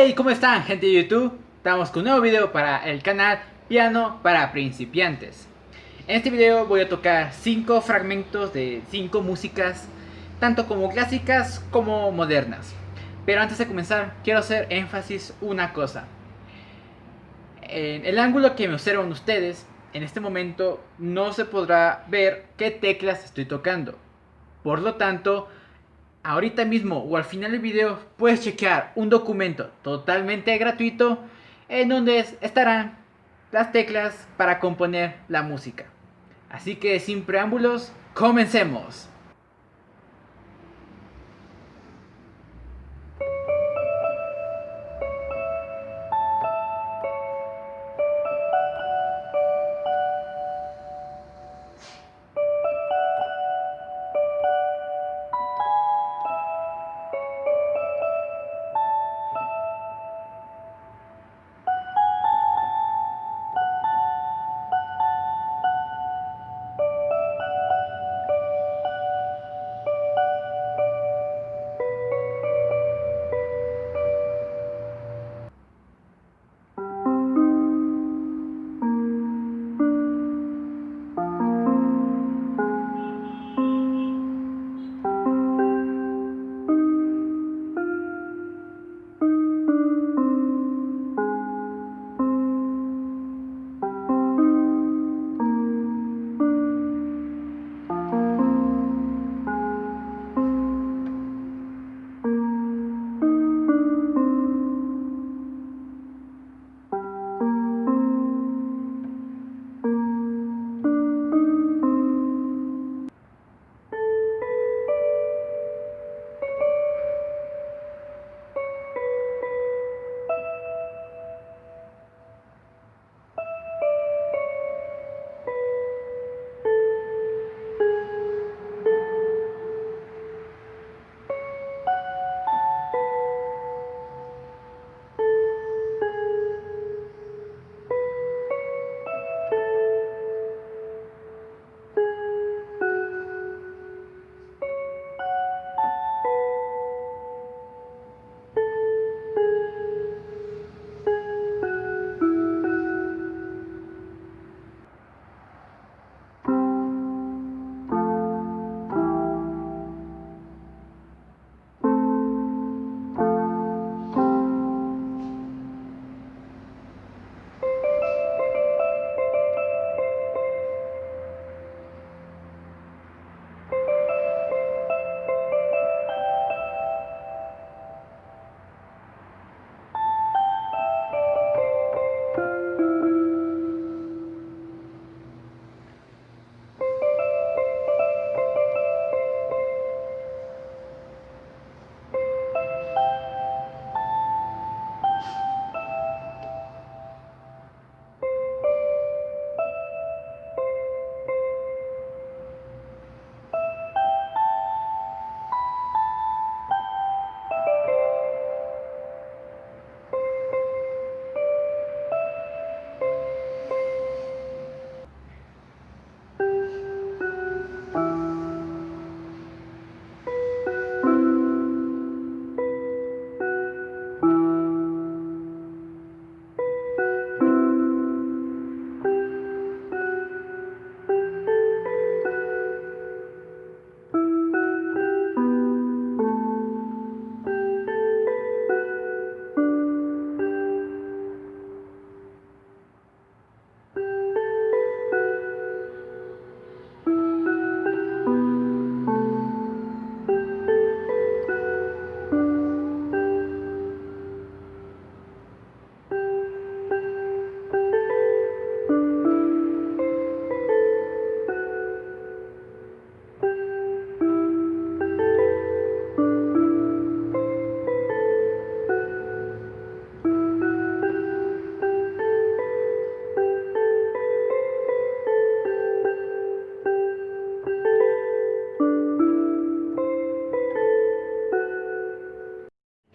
Hey, ¿cómo están gente de YouTube? Estamos con un nuevo video para el canal Piano para Principiantes. En este video voy a tocar 5 fragmentos de 5 músicas, tanto como clásicas como modernas. Pero antes de comenzar, quiero hacer énfasis una cosa. En el ángulo que me observan ustedes, en este momento no se podrá ver qué teclas estoy tocando. Por lo tanto, ahorita mismo o al final del video puedes chequear un documento totalmente gratuito en donde estarán las teclas para componer la música. Así que sin preámbulos, comencemos.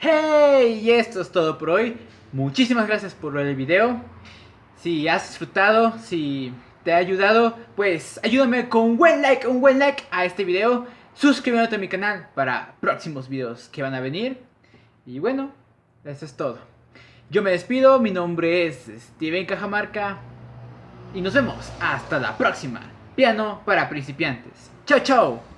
Y esto es todo por hoy. Muchísimas gracias por ver el video. Si has disfrutado, si te ha ayudado, pues ayúdame con un buen like, un buen like a este video. Suscríbete a mi canal para próximos videos que van a venir. Y bueno, eso es todo. Yo me despido, mi nombre es Steven Cajamarca y nos vemos hasta la próxima. Piano para principiantes. Chao, chao.